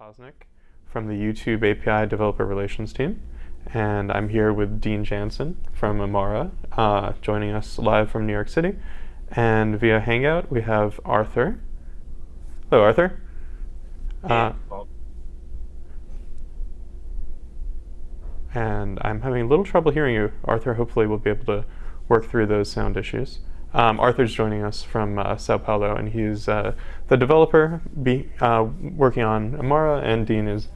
Posnick from the YouTube API Developer Relations team. And I'm here with Dean Jansen from Amara, uh, joining us live from New York City. And via Hangout, we have Arthur. Hello, Arthur. Uh, and I'm having a little trouble hearing you. Arthur, hopefully we'll be able to work through those sound issues. Um, Arthur's joining us from uh, Sao Paulo, and he's uh, the developer be, uh, working on Amara, and Dean is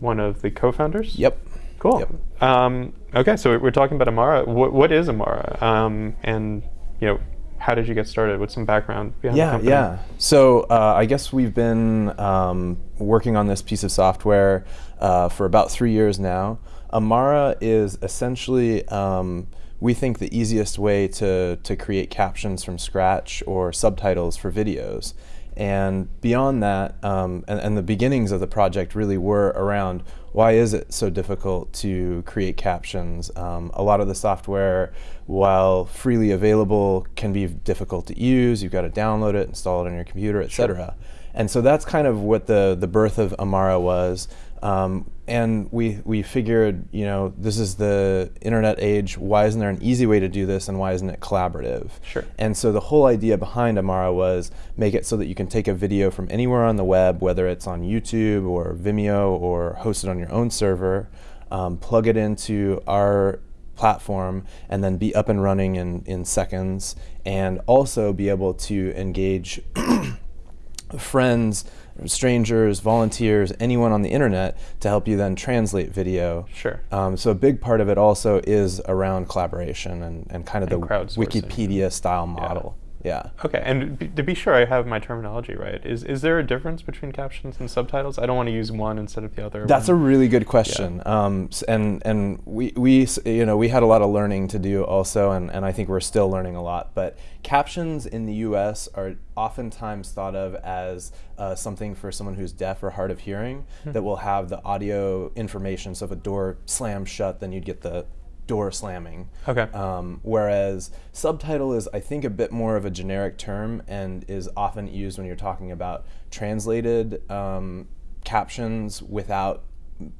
one of the co-founders. Yep. Cool. Yep. Um, okay, so we're talking about Amara. What, what is Amara? Um, and you know, how did you get started? What's some background behind the Yeah, company? yeah. So uh, I guess we've been um, working on this piece of software uh, for about three years now. Amara is essentially, um, we think, the easiest way to, to create captions from scratch or subtitles for videos. And beyond that, um, and, and the beginnings of the project really were around why is it so difficult to create captions? Um, a lot of the software, while freely available, can be difficult to use. You've got to download it, install it on your computer, etc. And so that's kind of what the, the birth of Amara was. Um, and we, we figured, you know, this is the internet age. Why isn't there an easy way to do this and why isn't it collaborative? Sure. And so the whole idea behind Amara was make it so that you can take a video from anywhere on the web, whether it's on YouTube or Vimeo or hosted on your own server, um, plug it into our platform and then be up and running in, in seconds and also be able to engage friends, strangers, volunteers, anyone on the internet to help you then translate video. Sure. Um, so a big part of it also is around collaboration and, and kind of And the. Wikipedia style model. Yeah. Okay, and b- to be sure I have my terminology right, is is there a difference between captions and subtitles? I don't want to use one instead of the other. That's a really good question, um, and and we, we you know we had a lot of learning to do also, and, and I think we're still learning a lot. But captions in the U.S. are oftentimes thought of as uh, something for someone who's deaf or hard of hearing that will have the audio information. So if a door slams shut, then you'd get the door slamming. Okay. Um, whereas subtitle is, I think, a bit more of a generic term and is often used when you're talking about translated um, captions without,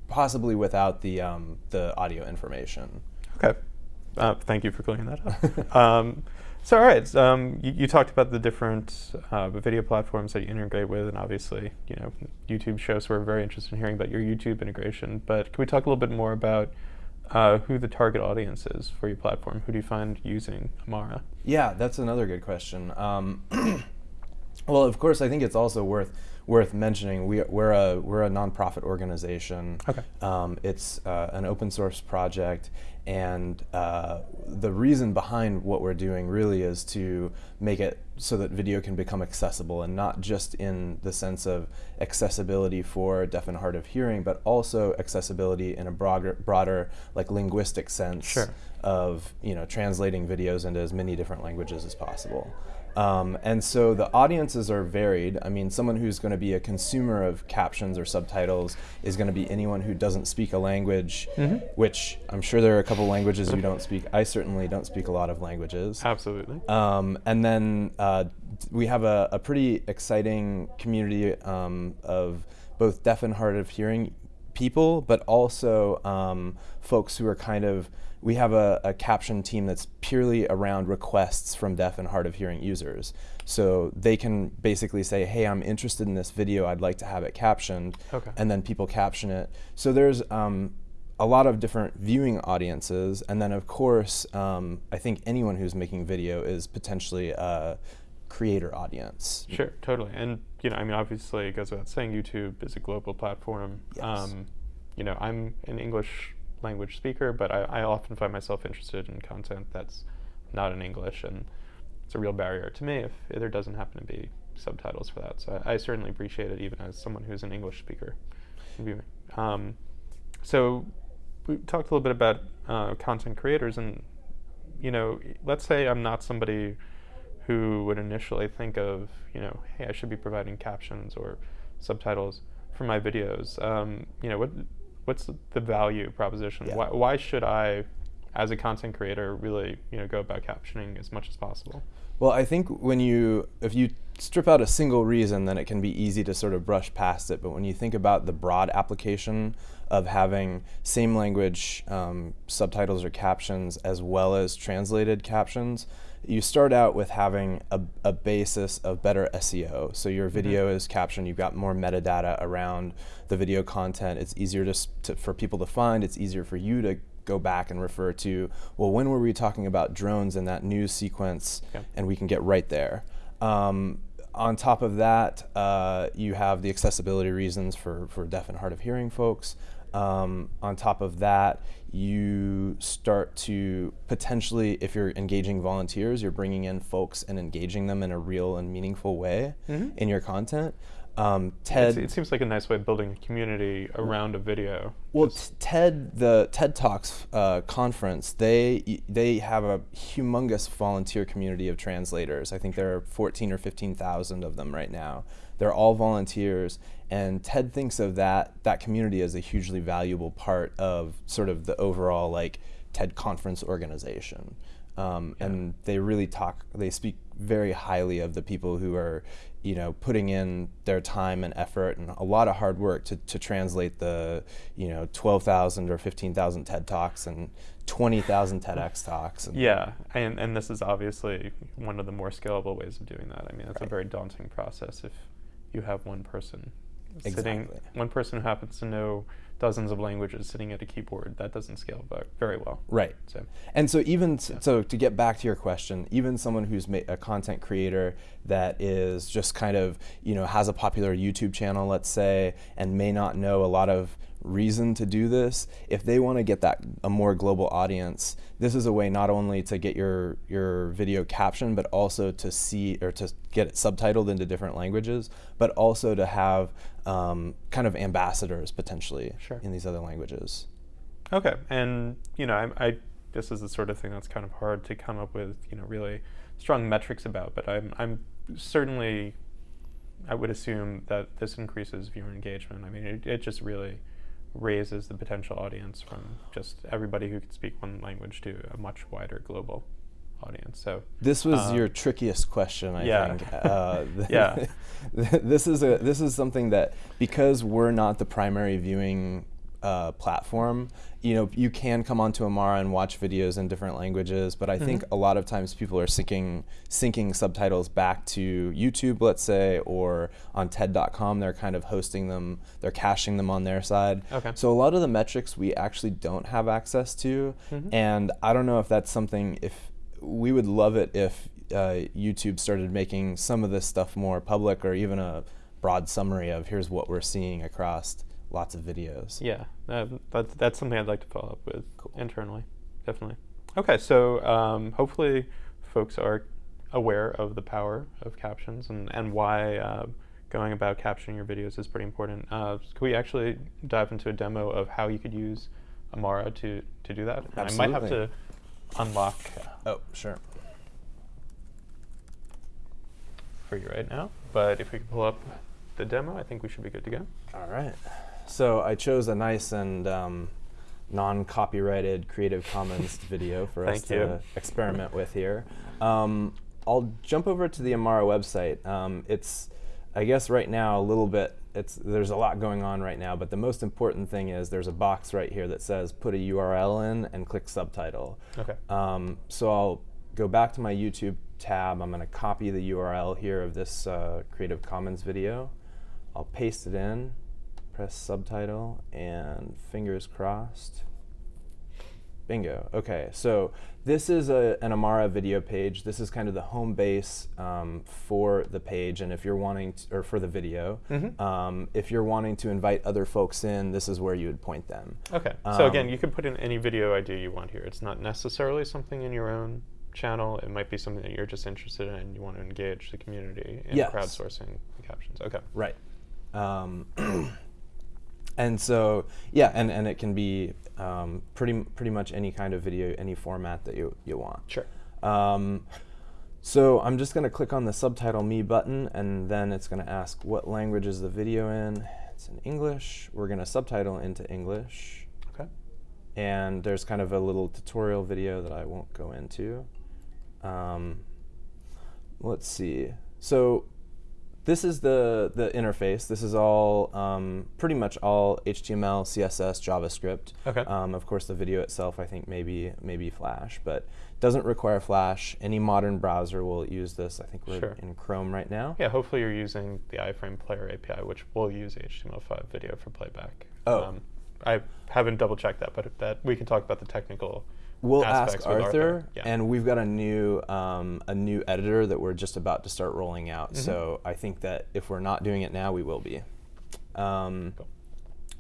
possibly without the um, the audio information. Okay. Uh, thank you for clearing that up. um, so, all right. Um, you, you talked about the different uh, video platforms that you integrate with, and obviously, you know, YouTube shows. So we're very interested in hearing about your YouTube integration. But can we talk a little bit more about uh, who the target audience is for your platform? Who do you find using Amara? Yeah, that's another good question. Um, well, of course, I think it's also worth worth mentioning. We, we're a we're a nonprofit organization. Okay. Um, it's uh, an open source project, and uh, the reason behind what we're doing really is to make it so that video can become accessible, and not just in the sense of accessibility for deaf and hard of hearing, but also accessibility in a broader broader like linguistic sense Sure. of you know translating videos into as many different languages as possible. Um, and so the audiences are varied. I mean, someone who's going to be a consumer of captions or subtitles is going to be anyone who doesn't speak a language, which I'm sure there are a couple languages you don't speak. I certainly don't speak a lot of languages. Absolutely. Um, and then uh, we have a, a pretty exciting community um, of both deaf and hard of hearing people, but also um, folks who are kind of. We have a, a caption team that's purely around requests from deaf and hard of hearing users. So they can basically say, hey, I'm interested in this video, I'd like to have it captioned. Okay. And then people caption it. So there's um, a lot of different viewing audiences, and then of course, um, I think anyone who's making video is potentially a creator audience. Sure, totally. And you know, I mean, obviously, it goes without saying, YouTube is a global platform. Yes. Um, you know, I'm an English language speaker, but I, I often find myself interested in content that's not in English, and it's a real barrier to me if there doesn't happen to be subtitles for that. So I, I certainly appreciate it, even as someone who's an English speaker. Um, so we talked a little bit about uh, content creators, and you know, let's say I'm not somebody who would initially think of, you know, hey, I should be providing captions or subtitles for my videos. Um, you know, what what's the value proposition? Yeah. Why, why should I as a content creator, really you know go about captioning as much as possible? Well, I think when you, if you strip out a single reason, then it can be easy to sort of brush past it. But when you think about the broad application of having same language um, subtitles or captions as well as translated captions, you start out with having a, a basis of better SEO. So your video is captioned, you've got more metadata around the video content. It's easier to, to, for people to find, it's easier for you to go back and refer to, well, when were we talking about drones in that news sequence? Okay. And we can get right there. Um, on top of that, uh, you have the accessibility reasons for, for deaf and hard of hearing folks. Um, on top of that, you start to potentially, if you're engaging volunteers, you're bringing in folks and engaging them in a real and meaningful way Mhm. in your content. Um, It's- TED, it seems like a nice way of building a community around a video. well, t- TED, the TED Talks uh, conference, they they have a humongous volunteer community of translators. I think there are 14 or 15,000 of them right now. They're all volunteers, and TED thinks of that that community as a hugely valuable part of sort of the overall like TED conference organization. Um, Yeah. And they really talk. They speak very highly of the people who are, you know, putting in their time and effort and a lot of hard work to, to translate the, you know, 12,000 or 15,000 TED Talks and 20,000 TEDx talks. And yeah, and and this is obviously one of the more scalable ways of doing that. I mean, it's a very daunting process if you have one person sitting, one person who happens to know dozens of languages sitting at a keyboard. That doesn't scale very well. Right. So And so even Yeah. so to get back to your question, even someone who's ma- a content creator that is just kind of you know has a popular YouTube channel, let's say, and may not know a lot of reason to do this, if they want to get that a more global audience, this is a way not only to get your your video captioned, but also to see or to get it subtitled into different languages, but also to have um, kind of ambassadors potentially Sure. in these other languages. Okay, and you know, I, I this is the sort of thing that's kind of hard to come up with, you know, really strong metrics about. But I'm I'm certainly, I would assume that this increases viewer engagement. I mean, it, it just really raises the potential audience from just everybody who can speak one language to a much wider global audience. So This was Um, your trickiest question, I yeah. think. Uh, Yeah. this is a this is something that because we're not the primary viewing uh, platform, you know, you can come onto Amara and watch videos in different languages, but I think Mhm. a lot of times people are syncing syncing subtitles back to YouTube, let's say, or on TED.com. They're kind of hosting them, they're caching them on their side. Okay. So a lot of the metrics we actually don't have access to, Mhm. and I don't know if that's something if we would love it if uh, YouTube started making some of this stuff more public or even a broad summary of here's what we're seeing across lots of videos. Yeah, uh, that's that's something I'd like to follow up with Cool. internally, definitely. Okay, so um, hopefully folks are aware of the power of captions and and why uh, going about captioning your videos is pretty important. Uh, could we actually dive into a demo of how you could use Amara to to do that? And I might have to unlock Oh, sure. for you right now, but if we could pull up the demo, I think we should be good to go. All right. So I chose a nice and um, non-copyrighted Creative Commons video for us to you. experiment with here. Um, I'll jump over to the Amara website. Um, it's, I guess, right now a little bit. It's there's a lot going on right now, but the most important thing is there's a box right here that says put a URL in and click subtitle. Okay. Um, so I'll go back to my YouTube tab. I'm going to copy the URL here of this uh, Creative Commons video. I'll paste it in, press subtitle, and fingers crossed. Bingo. Okay, so this is a, an Amara video page. This is kind of the home base um, for the page, and if you're wanting, to, or for the video, Mhm. um, if you're wanting to invite other folks in, this is where you would point them. Okay. So again, Um, you can put in any video idea you want here. It's not necessarily something in your own channel. It might be something that you're just interested in and you want to engage the community in Yes. crowdsourcing the captions. Okay. Right. And so yeah, and, and it can be um, pretty pretty much any kind of video, any format that you you want. Sure. Um, so I'm just going to click on the subtitle me button, and then it's going to ask what language is the video in. It's in English. We're going to subtitle into English. Okay. and there's kind of a little tutorial video that I won't go into. Um, let's see. So this is the, the interface. This is all um, pretty much all HTML, CSS, JavaScript. Okay. Um, of course, the video itself, I think maybe maybe Flash, but doesn't require Flash. Any modern browser will use this. I think we're Sure. in Chrome right now. Yeah, hopefully you're using the iframe player API, which will use HTML5 video for playback. Oh. I haven't double checked that, but that we can talk about the technical We'll ask with Arthur, Yeah. and we've got a new um, a new editor that we're just about to start rolling out. Mm-hmm. So I think that if we're not doing it now, we will be. Um, Cool.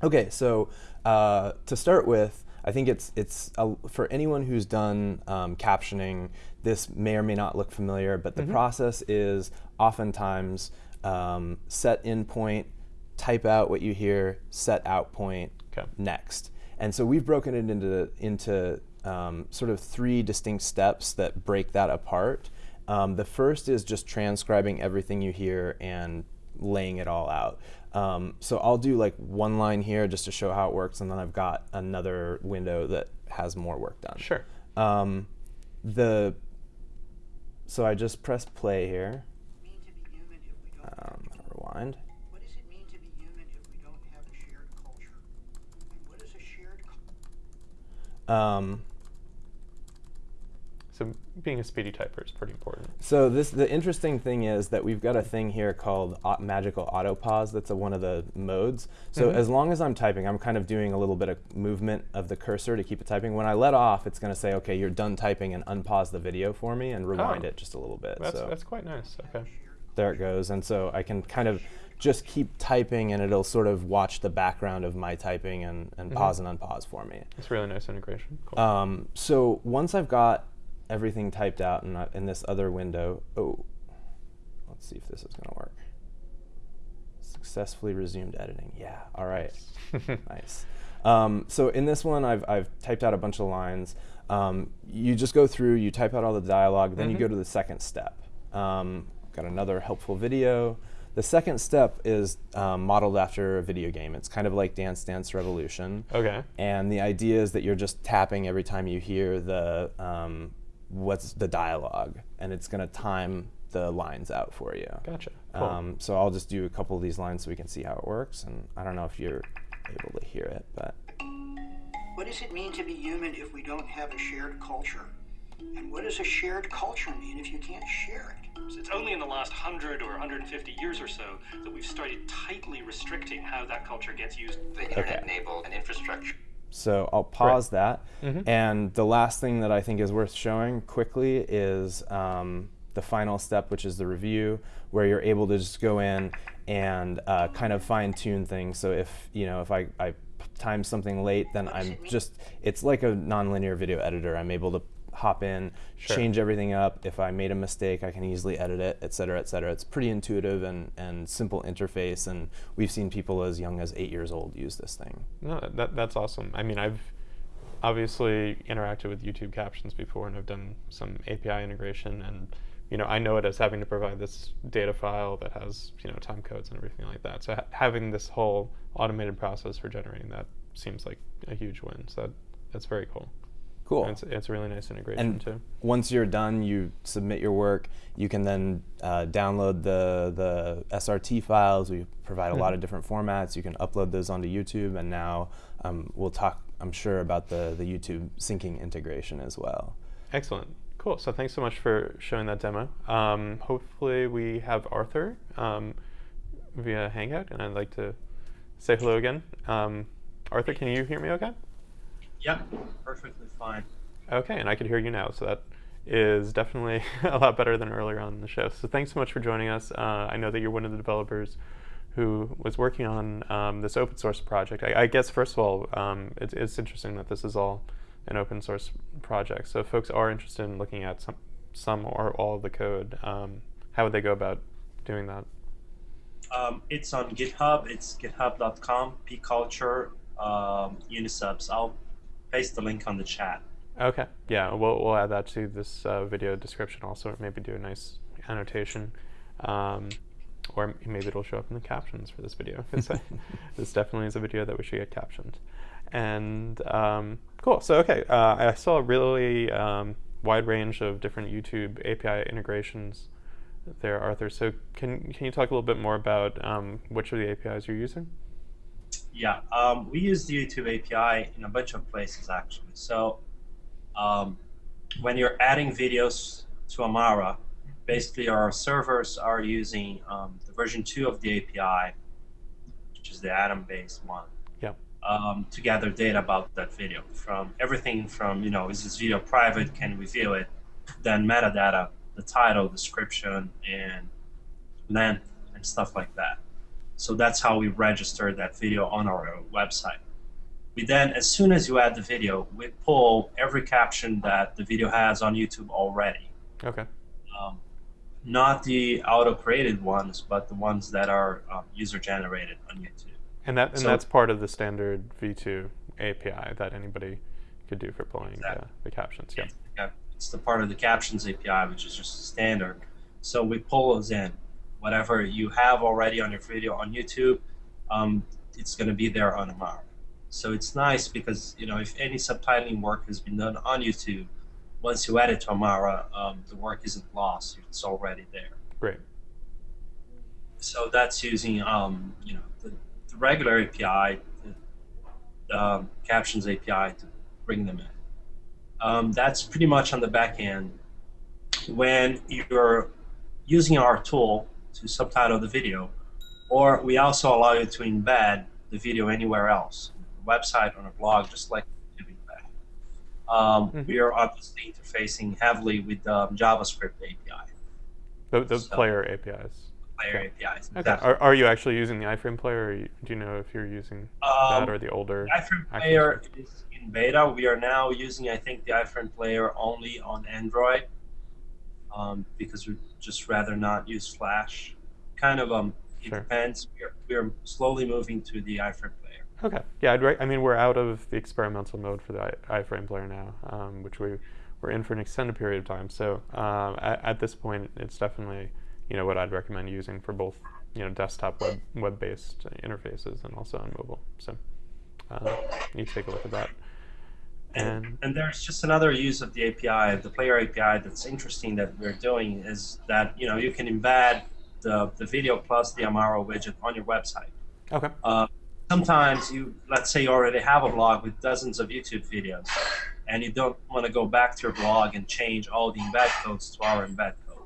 okay, so uh, to start with, I think it's it's a, for anyone who's done um, captioning. This may or may not look familiar, but the process is oftentimes um, set in point, type out what you hear, set out point, Okay. next. And so we've broken it into into um, sort of three distinct steps that break that apart. Um, the first is just transcribing everything you hear and laying it all out. Um, so I'll do like one line here just to show how it works, and then I've got another window that has more work done. Sure. Um, the so I just press play here. mean to be human if we don't have Um, rewind. What does it mean to be human if we don't have a shared culture? And what is a shared culture? Um, So being a speedy typer is pretty important. So this the interesting thing is that we've got a thing here called magical auto pause. That's a, one of the modes. So Mhm. as long as I'm typing, I'm kind of doing a little bit of movement of the cursor to keep it typing. When I let off, it's going to say, "Okay, you're done typing," and unpause the video for me and rewind Oh. it just a little bit. That's so that's quite nice. Okay. there it goes. And so I can kind of just keep typing, and it'll sort of watch the background of my typing and, and Mhm. pause and unpause for me. It's really nice integration. Cool. Um, so once I've got everything typed out in, in this other window, oh, let's see if this is going to work. Successfully resumed editing. Yeah, all right. nice. Um, so in this one, I've, I've typed out a bunch of lines. Um, you just go through, you type out all the dialogue, then you Mhm. go to the second step. Um, got another helpful video. The second step is um, modeled after a video game. It's kind of like Dance Dance Revolution. okay. And the idea is that you're just tapping every time you hear the um, what's the dialogue, and it's going to time the lines out for you. Gotcha. Cool. Um, so I'll just do a couple of these lines so we can see how it works. And I don't know if you're able to hear it, but What does it mean to be human if we don't have a shared culture? And what does a shared culture mean if you can't share it? So It's only in the last 100 or 150 years or so that we've started tightly restricting how that culture gets used. the internet enabled an infrastructure So I'll pause that. Mhm. And the last thing that I think is worth showing quickly is um, the final step, which is the review, where you're able to just go in and uh, kind of fine tune things. So if you know if I, I time something late, then I'm just it's like a nonlinear video editor. I'm able to hop in, Sure. change everything up. If I made a mistake, I can easily edit it, et cetera, et cetera. It's pretty intuitive and, and simple interface, and we've seen people as young as eight years old use this thing. No, that, that's awesome. I mean, I've obviously interacted with YouTube captions before, and I've done some API integration, and you know, I know it as having to provide this data file that has you know time codes and everything like that. So ha- having this whole automated process for generating that seems like a huge win. So that, that's very cool. Cool. It's, it's a really nice integration and too. once you're done, you submit your work. You can then uh, download the the SRT files. We provide a lot of different formats. You can upload those onto YouTube, and now um, we'll talk. I'm sure about the the YouTube syncing integration as well. Excellent. Cool. So thanks so much for showing that demo. Um, hopefully we have Arthur um, via Hangout, and I'd like to say hello again. Um, Arthur, can you hear me okay? Yeah, perfectly fine. Okay, and I can hear you now, so that is definitely a lot better than earlier on in the show. So thanks so much for joining us. Uh, I know that you're one of the developers who was working on um, this open source project. I, I guess first of all, um, it's, it's interesting that this is all an open source project. So if folks are interested in looking at some, some or all of the code, um, how would they go about doing that? Um, it's on GitHub. It's github.com, pculture, um, unisubs. I'll paste the link on the chat. Okay, yeah, we'll, we'll add that to this uh, video description also, maybe do a nice annotation. Um, or maybe it'll show up in the captions for this video. This definitely is a video that we should get captioned. And um, Cool. So okay, uh, I saw a really um, wide range of different YouTube API integrations there, Arthur. So can can you talk a little bit more about um, which of the APIs you're using? Yeah, um, we use the YouTube API in a bunch of places actually. So um, when you're adding videos to Amara, basically our servers are using um, the version 2 of the API, which is the Atom-based one, yeah. um, to gather data about that video from everything from, you know, is this video private, can we view it, then metadata, the title, description, and length, and stuff like that. So that's how we register that video on our website. We then, as soon as you add the video, we pull every caption that the video has on YouTube already. Okay. Um, not the auto-created ones, but the ones that are um, user-generated on YouTube. And that and So- that's part of the standard V2 API that anybody could do for pulling Exactly. uh, the captions. Yeah. Yeah, It's the part of the captions API, which is just standard. So we pull those in. Whatever you have already on your video on YouTube, um, it's going to be there on Amara. So it's nice because you know if any subtitling work has been done on YouTube, once you add it to Amara, um, the work isn't lost. It's already there. Great. So that's using um, you know the, the regular API, the, the um, captions API to bring them in. Um, that's pretty much on the back end. When you're using our tool to subtitle the video, or we also allow you to embed the video anywhere else, the website, on a blog, just like YouTube embed. Um, Mhm. We are obviously interfacing heavily with the JavaScript API, The, the So- player APIs. player APIs. Okay. Are, are you actually using the iframe player, or do you know if you're using Um, that or the older? iFrame Action Player is in beta. We are now using, I think, the iFrame Player only on Android um, because we'd just rather not use Flash. Kind of, um, it Sure. depends. We're, we're slowly moving to the iFrame Player. Okay. Yeah, I'd re- I mean, we're out of the experimental mode for the I- iframe player now, um, which we we're in for an extended period of time. So um, at, at this point, it's definitely you know what I'd recommend using for both you know desktop web web-based interfaces and also on mobile. So uh, you take a look at that. And And there's just another use of the API, the Player API, that's interesting that we're doing is that you know you can embed the, the video plus the Amara widget on your website. okay. Uh, sometimes you, let's say you already have a blog with dozens of YouTube videos, and you don't want to go back to your blog and change all the embed codes to our embed code.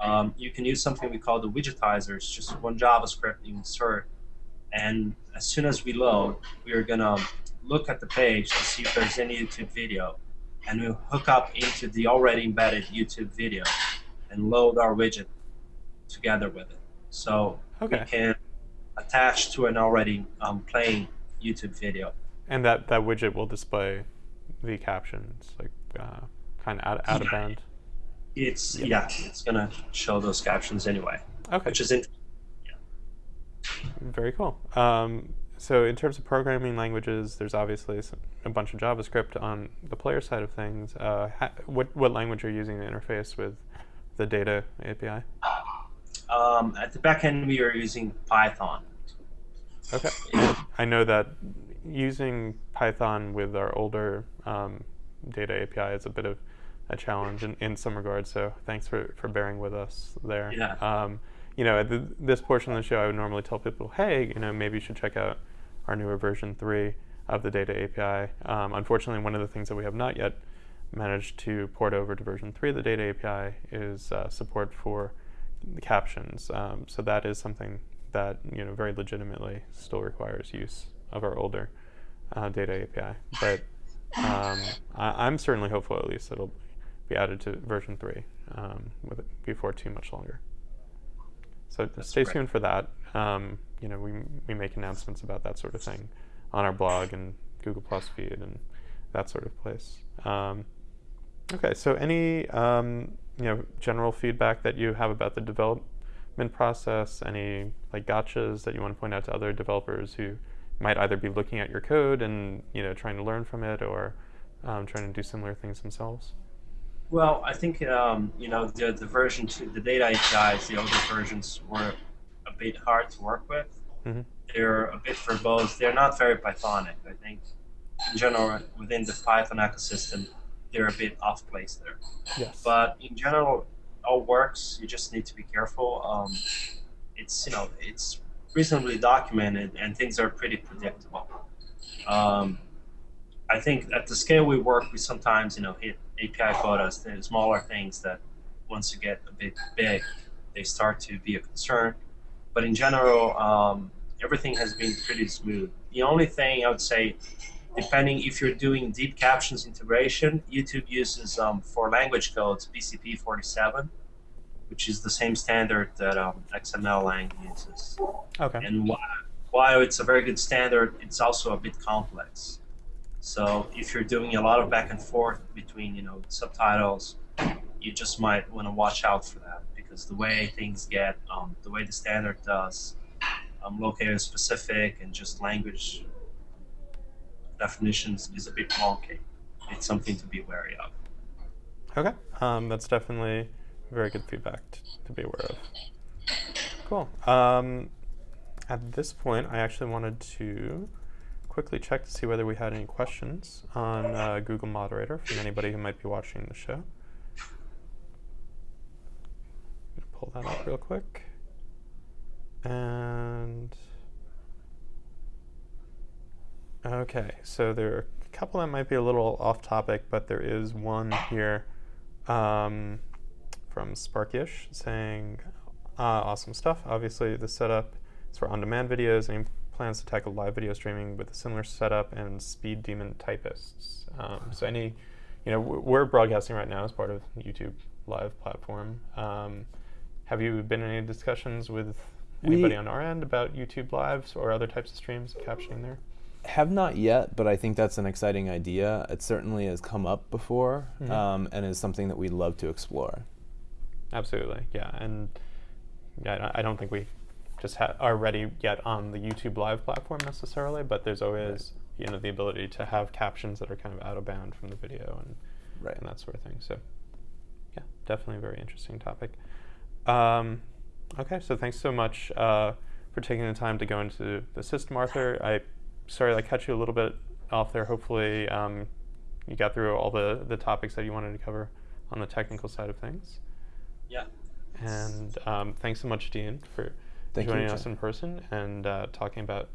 Um, you can use something we call the widgetizer. It's just one JavaScript you insert, and as soon as we load, we are gonna look at the page to see if there's any YouTube video, and we'll hook up into the already embedded YouTube video and load our widget together with it. So Okay. we can attach to an already um, playing YouTube video. And that that widget will display the captions, like uh, kind of out, out of Yeah. bound. It's Yeah. yeah, it's gonna show those captions anyway, Okay. which is in, Very cool. Um, so in terms of programming languages, there's obviously a bunch of JavaScript on the player side of things. Uh, ha- what what language are you using to interface with the data API? um, at the back end we are using Python. Okay. I know that using Python with our older um, data API is a bit of a challenge in, in some regards. So thanks for, for bearing with us there. Yeah. Um, you know, at the, this portion of the show, I would normally tell people, hey, you know, maybe you should check out our newer version three of the data API. Um, unfortunately, one of the things that we have not yet managed to port over to version three of the data API is uh, support for the captions. Um, so that is something that you know very legitimately still requires use of our older uh, data API. But um, I, I'm certainly hopeful at least it'll be added to version three um, it before too much longer. So stay great. tuned for that. Um, you know, we we make announcements about that sort of thing on our blog and Google Plus feed and that sort of place. Um, okay, so any um, you know general feedback that you have about the development process? Any like gotchas that you want to point out to other developers who might either be looking at your code and you know trying to learn from it or um, trying to do similar things themselves? Well, I think um, you know the the version two, the data APIs, the older versions were a bit hard to work with. Mhm. They're a bit verbose. They're not very Pythonic. I think in general within the Python ecosystem, they're a bit off place there. Yes. But in general, all works. You just need to be careful. Um, it's you know it's reasonably documented and things are pretty predictable. Um, I think at the scale we work, we sometimes you know hit API quotas, the smaller things that once you get a bit big, they start to be a concern. But in general, um, everything has been pretty smooth. The only thing I would say, depending if you're doing deep captions integration, YouTube uses um, for language codes BCP 47, which is the same standard that um, XML-Lang uses. okay. And while, while it's a very good standard, it's also a bit complex. So if you're doing a lot of back and forth between, you know, subtitles, you just might want to watch out for that because the way things get, um, the way the standard does, um, locator specific and just language definitions is a bit wonky. It's something to be wary of. Okay, um, that's definitely very good feedback to be aware of. Cool. Um, at this point, I actually wanted to quickly check to see whether we had any questions on uh, Google Moderator from anybody who might be watching the show. Pull that up real quick. And okay, so there are a couple that might be a little off topic, but there is one here um, from Sparkish saying, uh, "Awesome stuff. Obviously, the setup is for on-demand videos, plans to tackle live video streaming with a similar setup and speed demon typists. Um, so any, you know, we're broadcasting right now as part of YouTube Live platform. Um, have you been in any discussions with We- anybody on our end about YouTube Lives or other types of streams captioning there? Have not yet, but I think that's an exciting idea. It certainly has come up before Mhm. um, and is something that we'd love to explore. Absolutely, yeah, and I don't think we just ha- are ready yet on the YouTube Live platform necessarily, but there's always you know the ability to have captions that are kind of out of bound from the video and Right. and that sort of thing. So yeah, definitely a very interesting topic. Um, okay, so thanks so much uh, for taking the time to go into the system, Arthur. I sorry I cut you a little bit off there. Hopefully um, you got through all the the topics that you wanted to cover on the technical side of things. Yeah. And um, thanks so much, Dean, for Thank joining Jim. us in person and uh, talking about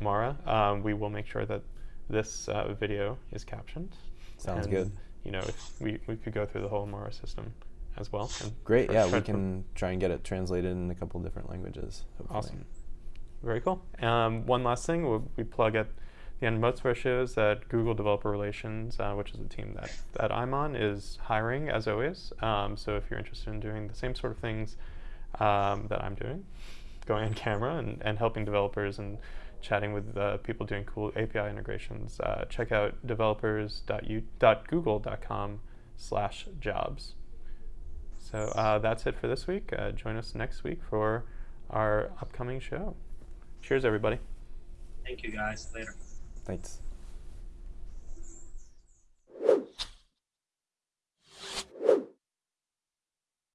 Amara. Um, we will make sure that this uh, video is captioned. Sounds and, good. You know, if we, we could go through the whole Amara system as well. Great. Yeah, we can try and get it translated in a couple different languages. Hopefully. Awesome. Very cool. Um, one last thing, we, we plug at the end of most of our shows that Google Developer Relations, uh, which is a team that, that I'm on, is hiring as always. Um, so if you're interested in doing the same sort of things um, that I'm doing, going on camera and, and helping developers and chatting with uh, people doing cool API integrations, uh, check out developers.google.com slash jobs. So uh, that's it for this week. Uh, join us next week for our upcoming show. Cheers, everybody. Thank you guys. Later. Thanks.